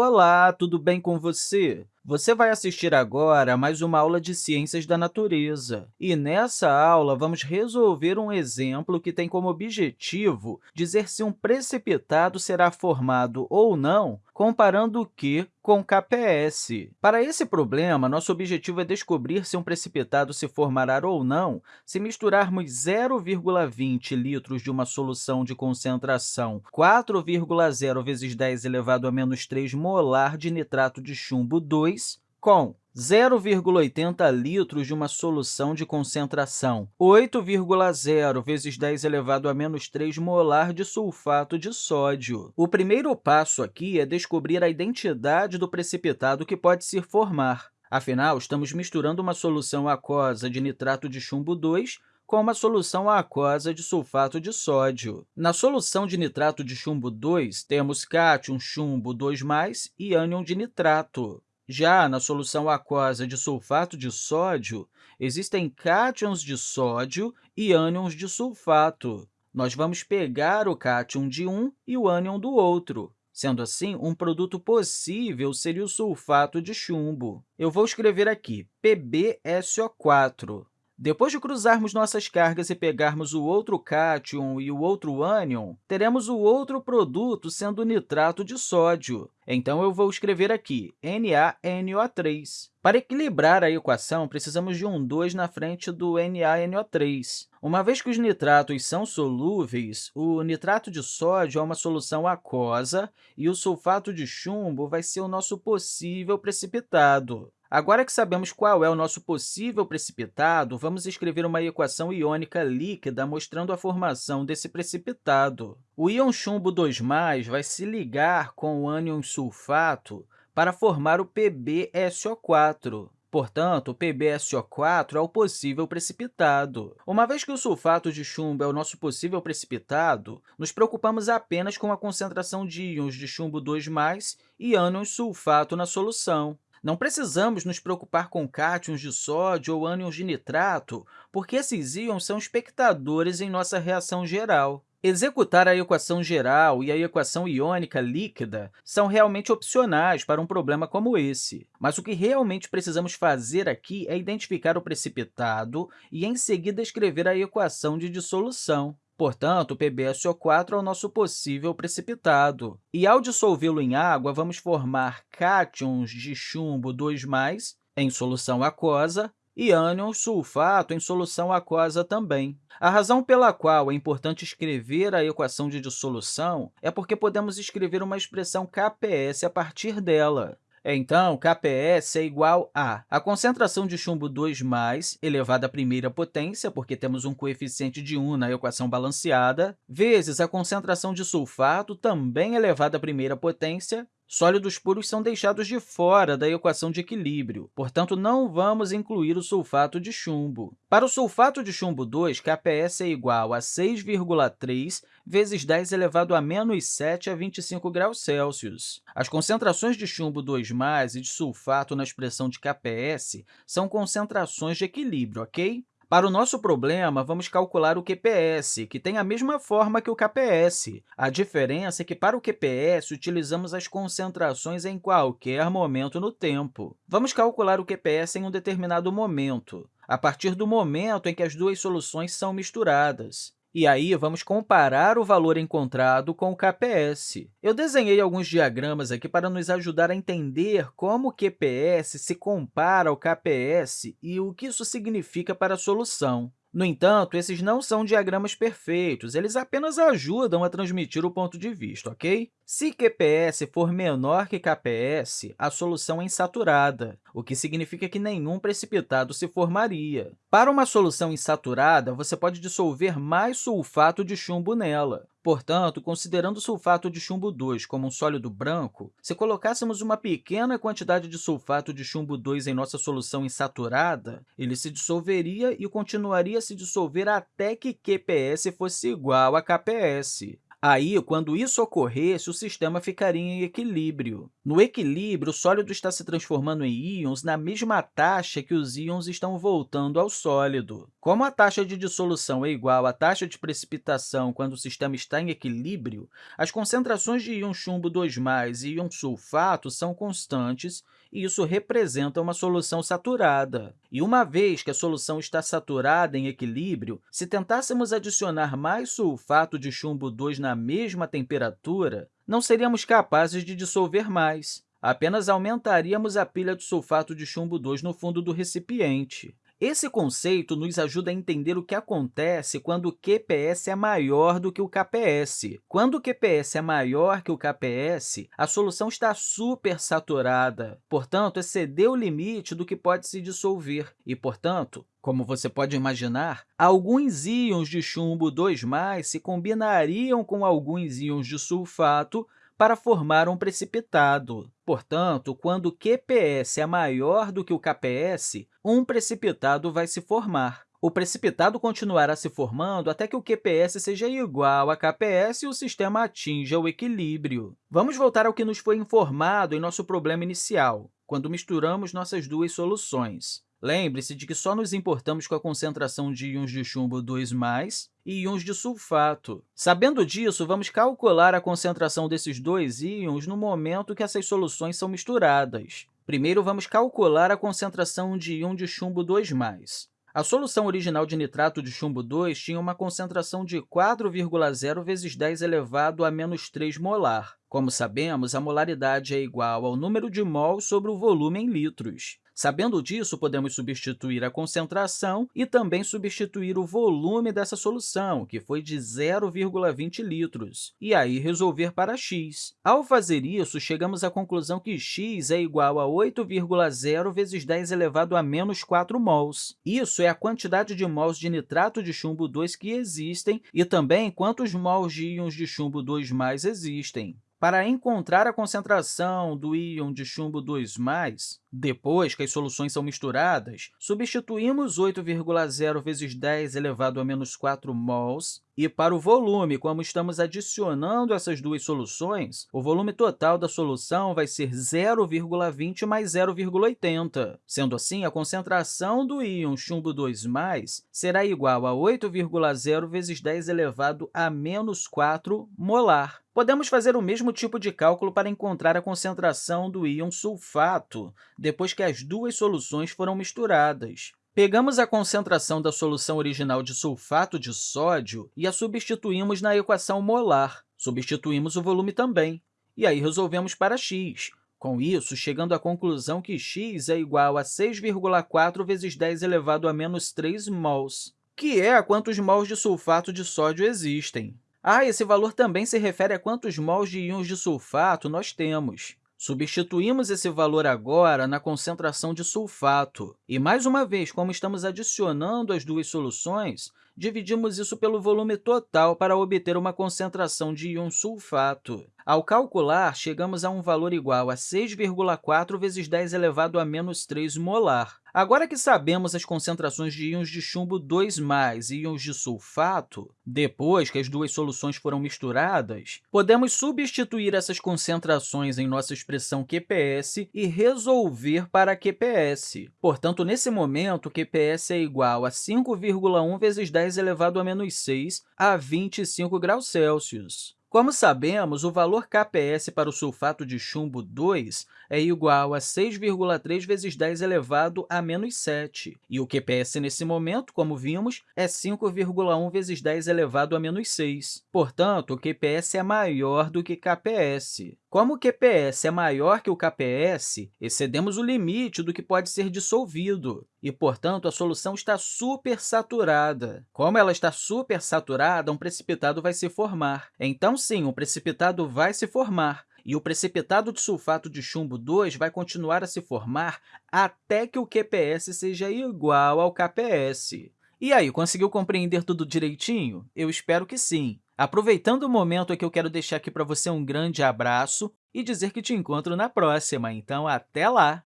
Olá, tudo bem com você? Você vai assistir agora a mais uma aula de Ciências da Natureza. E, nessa aula, vamos resolver um exemplo que tem como objetivo dizer se um precipitado será formado ou não, comparando o Q com KPS. Para esse problema, nosso objetivo é descobrir se um precipitado se formará ou não se misturarmos 0,20 litros de uma solução de concentração 4,0 vezes 10 elevado a menos 3 molar de nitrato de chumbo 2 com 0,80 litros de uma solução de concentração 8,0 vezes 10 elevado a menos 3 molar de sulfato de sódio. O primeiro passo aqui é descobrir a identidade do precipitado que pode se formar. Afinal, estamos misturando uma solução aquosa de nitrato de chumbo 2 com uma solução aquosa de sulfato de sódio. Na solução de nitrato de chumbo 2, temos cátion chumbo 2+, e ânion de nitrato. Já na solução aquosa de sulfato de sódio, existem cátions de sódio e ânions de sulfato. Nós vamos pegar o cátion de um e o ânion do outro. Sendo assim, um produto possível seria o sulfato de chumbo. Eu vou escrever aqui PbSO4. Depois de cruzarmos nossas cargas e pegarmos o outro cátion e o outro ânion, teremos o outro produto sendo nitrato de sódio. Então, eu vou escrever aqui NaNO3. Para equilibrar a equação, precisamos de um 2 na frente do NaNO3. Uma vez que os nitratos são solúveis, o nitrato de sódio é uma solução aquosa e o sulfato de chumbo vai ser o nosso possível precipitado. Agora que sabemos qual é o nosso possível precipitado, vamos escrever uma equação iônica líquida mostrando a formação desse precipitado. O íon chumbo 2+, vai se ligar com o ânion sulfato para formar o PbSO4. Portanto, o PbSO4 é o possível precipitado. Uma vez que o sulfato de chumbo é o nosso possível precipitado, nos preocupamos apenas com a concentração de íons de chumbo 2+, e ânions sulfato na solução. Não precisamos nos preocupar com cátions de sódio ou ânions de nitrato, porque esses íons são espectadores em nossa reação geral. Executar a equação geral e a equação iônica líquida são realmente opcionais para um problema como esse, mas o que realmente precisamos fazer aqui é identificar o precipitado e, em seguida, escrever a equação de dissolução. Portanto, o PbSO4 é o nosso possível precipitado. E, ao dissolvê-lo em água, vamos formar cátions de chumbo 2+, em solução aquosa, e ânion sulfato em solução aquosa também. A razão pela qual é importante escrever a equação de dissolução é porque podemos escrever uma expressão KPS a partir dela. Então, KPS é igual a a concentração de chumbo 2+, elevado à primeira potência, porque temos um coeficiente de 1 na equação balanceada, vezes a concentração de sulfato, também elevada à primeira potência, Sólidos puros são deixados de fora da equação de equilíbrio, portanto, não vamos incluir o sulfato de chumbo. Para o sulfato de chumbo 2, KPS é igual a 6,3 vezes 10 elevado a menos 7 a 25 graus Celsius. As concentrações de chumbo 2+, e de sulfato na expressão de KPS são concentrações de equilíbrio, ok? Para o nosso problema, vamos calcular o QPS, que tem a mesma forma que o KPS. A diferença é que, para o QPS, utilizamos as concentrações em qualquer momento no tempo. Vamos calcular o QPS em um determinado momento, a partir do momento em que as duas soluções são misturadas. E aí, vamos comparar o valor encontrado com o KPS. Eu desenhei alguns diagramas aqui para nos ajudar a entender como o QPS se compara ao KPS e o que isso significa para a solução. No entanto, esses não são diagramas perfeitos, eles apenas ajudam a transmitir o ponto de vista, ok? Se QPS for menor que KPS, a solução é insaturada, o que significa que nenhum precipitado se formaria. Para uma solução insaturada, você pode dissolver mais sulfato de chumbo nela. Portanto, considerando o sulfato de chumbo 2 como um sólido branco, se colocássemos uma pequena quantidade de sulfato de chumbo 2 em nossa solução insaturada, ele se dissolveria e continuaria a se dissolver até que QPS fosse igual a KPS. Aí, quando isso ocorresse, o sistema ficaria em equilíbrio. No equilíbrio, o sólido está se transformando em íons na mesma taxa que os íons estão voltando ao sólido. Como a taxa de dissolução é igual à taxa de precipitação quando o sistema está em equilíbrio, as concentrações de íon chumbo 2+, e íon sulfato são constantes, e isso representa uma solução saturada. E uma vez que a solução está saturada em equilíbrio, se tentássemos adicionar mais sulfato de chumbo 2 na mesma temperatura, não seríamos capazes de dissolver mais. Apenas aumentaríamos a pilha de sulfato de chumbo 2 no fundo do recipiente. Esse conceito nos ajuda a entender o que acontece quando o QPS é maior do que o KPS. Quando o QPS é maior que o KPS, a solução está supersaturada, portanto, excedeu o limite do que pode se dissolver e, portanto, como você pode imaginar, alguns íons de chumbo 2+, se combinariam com alguns íons de sulfato para formar um precipitado. Portanto, quando o QPS é maior do que o KPS, um precipitado vai se formar. O precipitado continuará se formando até que o QPS seja igual a KPS e o sistema atinja o equilíbrio. Vamos voltar ao que nos foi informado em nosso problema inicial, quando misturamos nossas duas soluções. Lembre-se de que só nos importamos com a concentração de íons de chumbo 2+, e íons de sulfato. Sabendo disso, vamos calcular a concentração desses dois íons no momento que essas soluções são misturadas. Primeiro, vamos calcular a concentração de íon de chumbo 2+. A solução original de nitrato de chumbo 2 tinha uma concentração de 4,0 vezes 10 elevado a menos 3 molar. Como sabemos, a molaridade é igual ao número de mols sobre o volume em litros. Sabendo disso, podemos substituir a concentração e também substituir o volume dessa solução, que foi de 0,20 litros, e aí resolver para x. Ao fazer isso, chegamos à conclusão que x é igual a 8,0 vezes 10 elevado a menos 4 mols. Isso é a quantidade de mols de nitrato de chumbo 2 que existem e também quantos mols de íons de chumbo 2 existem. Para encontrar a concentração do íon de chumbo 2+, depois que as soluções são misturadas, substituímos 8,0 vezes 10 elevado a menos 4 mols, e para o volume, como estamos adicionando essas duas soluções, o volume total da solução vai ser 0,20 mais 0,80. Sendo assim, a concentração do íon chumbo 2+, será igual a 8,0 vezes 10 elevado a menos 4 molar. Podemos fazer o mesmo tipo de cálculo para encontrar a concentração do íon sulfato, depois que as duas soluções foram misturadas. Pegamos a concentração da solução original de sulfato de sódio e a substituímos na equação molar. Substituímos o volume também, e aí resolvemos para x. Com isso, chegando à conclusão que x é igual a 6,4 vezes 10 elevado a menos 3 mols, que é a quantos mols de sulfato de sódio existem. Ah, esse valor também se refere a quantos mols de íons de sulfato nós temos. Substituímos esse valor agora na concentração de sulfato. E, mais uma vez, como estamos adicionando as duas soluções, dividimos isso pelo volume total para obter uma concentração de íon sulfato. Ao calcular, chegamos a um valor igual a 6,4 vezes 10 elevado a menos 3 molar. Agora que sabemos as concentrações de íons de chumbo 2+, e íons de sulfato, depois que as duas soluções foram misturadas, podemos substituir essas concentrações em nossa expressão QPS e resolver para QPS. Portanto, nesse momento, QPS é igual a 5,1 vezes 10 elevado a menos 6 a 25 graus Celsius. Como sabemos, o valor KPS para o sulfato de chumbo 2 é igual a 6,3 vezes 10 elevado a menos 7, e o QPS nesse momento, como vimos, é 5,1 vezes 10 elevado a menos 6. Portanto, o QPS é maior do que KPS. Como o QPS é maior que o KPS, excedemos o limite do que pode ser dissolvido, e, portanto, a solução está supersaturada. Como ela está supersaturada, um precipitado vai se formar. Então, sim, um precipitado vai se formar, e o precipitado de sulfato de chumbo 2 vai continuar a se formar até que o QPS seja igual ao KPS. E aí, conseguiu compreender tudo direitinho? Eu espero que sim. Aproveitando o momento aqui, eu quero deixar aqui para você um grande abraço e dizer que te encontro na próxima. Então, até lá!